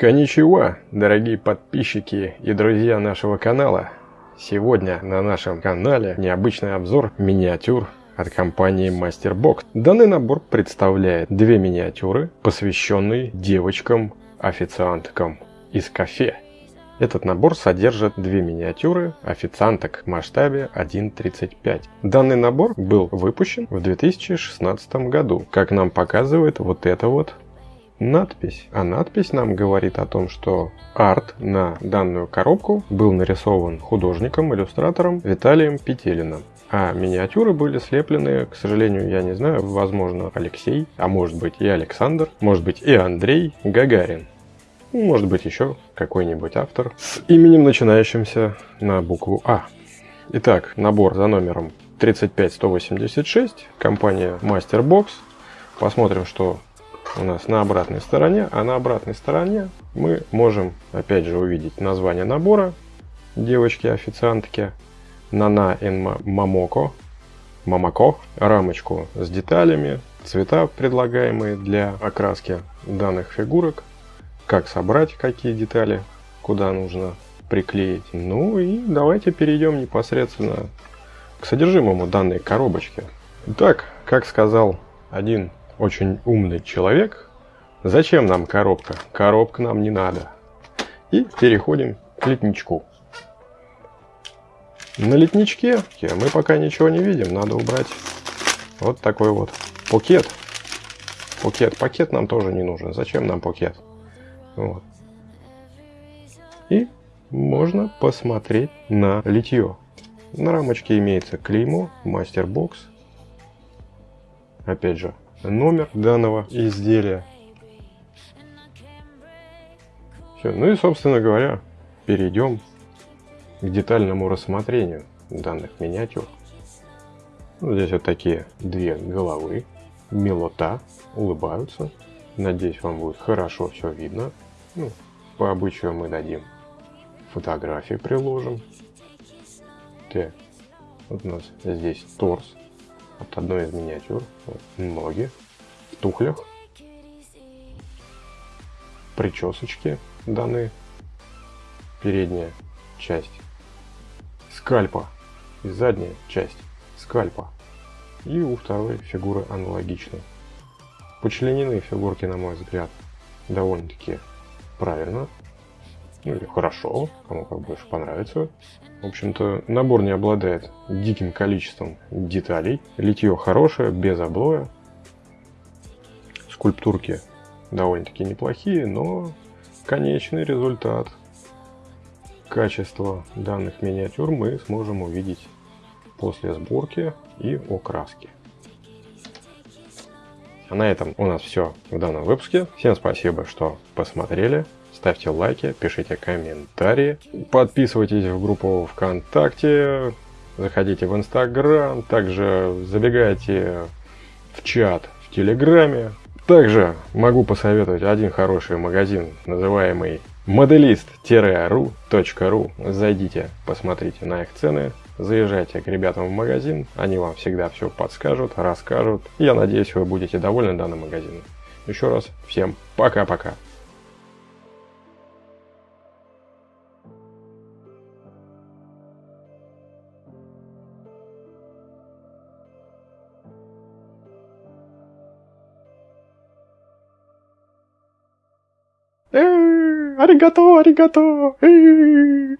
Коничева, дорогие подписчики и друзья нашего канала. Сегодня на нашем канале необычный обзор миниатюр от компании MasterBox. Данный набор представляет две миниатюры, посвященные девочкам-официанткам из кафе. Этот набор содержит две миниатюры официанток в масштабе 1.35. Данный набор был выпущен в 2016 году. Как нам показывает вот это вот надпись. А надпись нам говорит о том, что арт на данную коробку был нарисован художником-иллюстратором Виталием Петелиным. А миниатюры были слеплены, к сожалению, я не знаю, возможно, Алексей, а может быть и Александр, может быть и Андрей Гагарин. Может быть еще какой-нибудь автор с именем, начинающимся на букву А. Итак, набор за номером 35186, компания Masterbox. Посмотрим, что у нас на обратной стороне, а на обратной стороне мы можем опять же увидеть название набора девочки-официантки Нана ин Мамоко, Мамако, рамочку с деталями, цвета предлагаемые для окраски данных фигурок, как собрать какие детали, куда нужно приклеить. Ну и давайте перейдем непосредственно к содержимому данной коробочки. Итак, как сказал один очень умный человек. Зачем нам коробка? Коробка нам не надо. И переходим к летничку. На летничке мы пока ничего не видим. Надо убрать вот такой вот пакет. Пакет. Пакет нам тоже не нужен. Зачем нам пакет? Вот. И можно посмотреть на литье. На рамочке имеется клеймо, мастер-бокс. Опять же, номер данного изделия. Все. Ну и, собственно говоря, перейдем к детальному рассмотрению данных миниатюр. Ну, здесь вот такие две головы, милота, улыбаются. Надеюсь, вам будет хорошо все видно. Ну, по обычаю мы дадим фотографии, приложим. Так, вот у нас здесь торс от одной из миниатюр. Ноги в тухлях. Причесочки данные. Передняя часть скальпа и задняя часть скальпа. И у второй фигуры аналогично. Почленены фигурки, на мой взгляд, довольно-таки правильно. Ну или хорошо, кому как больше понравится. В общем-то, набор не обладает диким количеством деталей. Литье хорошее, без облоя. Скульптурки довольно-таки неплохие, но конечный результат качества данных миниатюр мы сможем увидеть после сборки и окраски. А на этом у нас все в данном выпуске. Всем спасибо, что посмотрели ставьте лайки, пишите комментарии, подписывайтесь в группу ВКонтакте, заходите в Инстаграм, также забегайте в чат в Телеграме. Также могу посоветовать один хороший магазин, называемый modelist-ru.ru. Зайдите, посмотрите на их цены, заезжайте к ребятам в магазин, они вам всегда все подскажут, расскажут. Я надеюсь, вы будете довольны данным магазином. Еще раз всем пока-пока. ありがとう、ありがとう。えー